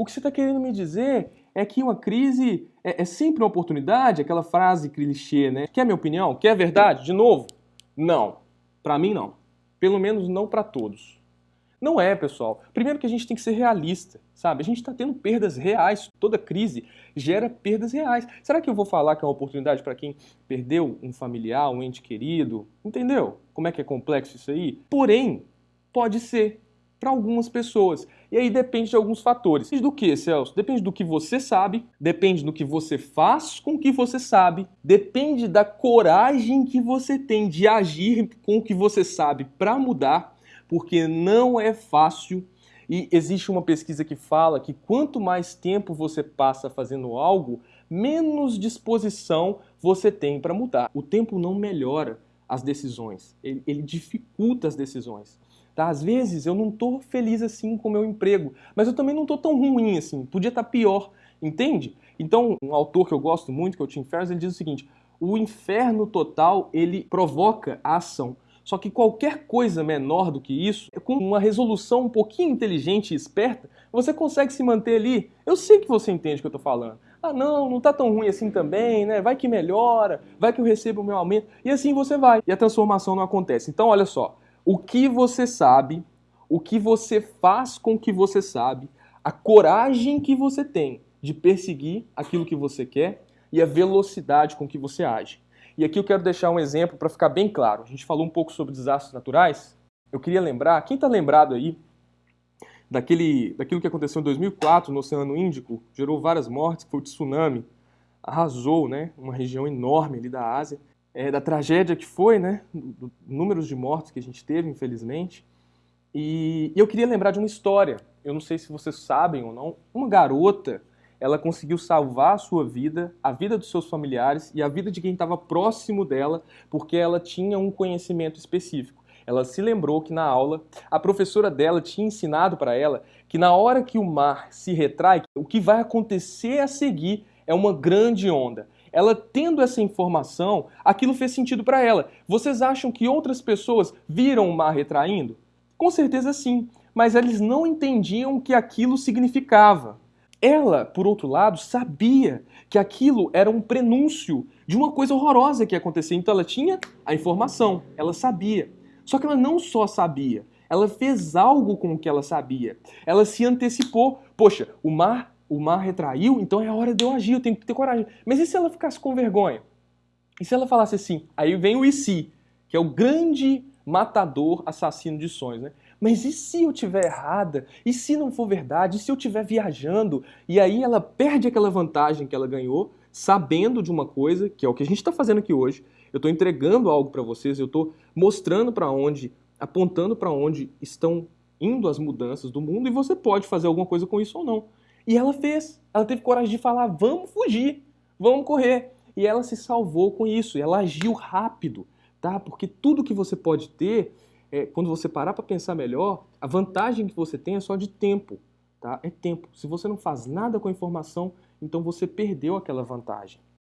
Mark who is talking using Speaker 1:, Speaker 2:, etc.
Speaker 1: O que você está querendo me dizer é que uma crise é, é, sempre uma oportunidade, aquela frase clichê, né? Quer minha opinião? Quer verdade? De novo? Não. Para mim, não. Pelo menos não para todos. Não é, pessoal. Primeiro que a gente tem que ser realista, sabe? A gente está tendo perdas reais. Toda crise gera perdas reais. Será que eu vou falar que é uma oportunidade para quem perdeu um familiar, um ente querido? Entendeu? Como é que é complexo isso aí? Porém, pode ser para algumas pessoas. E aí depende de alguns fatores. Depende do que, Celso? Depende do que você sabe, depende do que você faz com o que você sabe, depende da coragem que você tem de agir com o que você sabe para mudar porque não é fácil e existe uma pesquisa que fala que quanto mais tempo você passa fazendo algo, menos disposição você tem para mudar. O tempo não melhora as decisões, ele, ele dificulta as decisões. Tá? Às vezes eu não estou feliz assim com o meu emprego, mas eu também não estou tão ruim assim, podia estar tá pior, entende? Então, um autor que eu gosto muito, que é o Tim Ferriss, ele diz o seguinte, o inferno total, ele provoca a ação. Só que qualquer coisa menor do que isso, com uma resolução um pouquinho inteligente e esperta, você consegue se manter ali. Eu sei que você entende o que eu estou falando. Ah, não, não está tão ruim assim também, né? Vai que melhora, vai que eu recebo o meu aumento. E assim você vai. E a transformação não acontece. Então, olha só. O que você sabe, o que você faz com o que você sabe, a coragem que você tem de perseguir aquilo que você quer e a velocidade com que você age. E aqui eu quero deixar um exemplo para ficar bem claro. A gente falou um pouco sobre desastres naturais. Eu queria lembrar, quem está lembrado aí daquele, daquilo que aconteceu em 2004 no Oceano Índico, gerou várias mortes, foi o tsunami, arrasou né, uma região enorme ali da Ásia, é, da tragédia que foi, né, do, números de mortes que a gente teve, infelizmente. E, e eu queria lembrar de uma história, eu não sei se vocês sabem ou não, uma garota ela conseguiu salvar a sua vida, a vida dos seus familiares e a vida de quem estava próximo dela, porque ela tinha um conhecimento específico. Ela se lembrou que na aula a professora dela tinha ensinado para ela que na hora que o mar se retrai, o que vai acontecer a seguir é uma grande onda. Ela tendo essa informação, aquilo fez sentido para ela. Vocês acham que outras pessoas viram o mar retraindo? Com certeza sim, mas eles não entendiam o que aquilo significava. Ela, por outro lado, sabia que aquilo era um prenúncio de uma coisa horrorosa que ia acontecer. Então ela tinha a informação, ela sabia. Só que ela não só sabia, ela fez algo com o que ela sabia. Ela se antecipou. Poxa, o mar, o mar retraiu, então é hora de eu agir, eu tenho que ter coragem. Mas e se ela ficasse com vergonha? E se ela falasse assim? Aí vem o e se, que é o grande matador assassino de sonhos, né? Mas e se eu tiver errada? E se não for verdade? E se eu estiver viajando? E aí ela perde aquela vantagem que ela ganhou, sabendo de uma coisa, que é o que a gente está fazendo aqui hoje. Eu estou entregando algo para vocês, eu estou mostrando para onde, apontando para onde estão indo as mudanças do mundo e você pode fazer alguma coisa com isso ou não. E ela fez. Ela teve coragem de falar: vamos fugir, vamos correr. E ela se salvou com isso. Ela agiu rápido, tá? Porque tudo que você pode ter é, quando você parar para pensar melhor, a vantagem que você tem é só de tempo. Tá? É tempo. Se você não faz nada com a informação, então você perdeu aquela vantagem.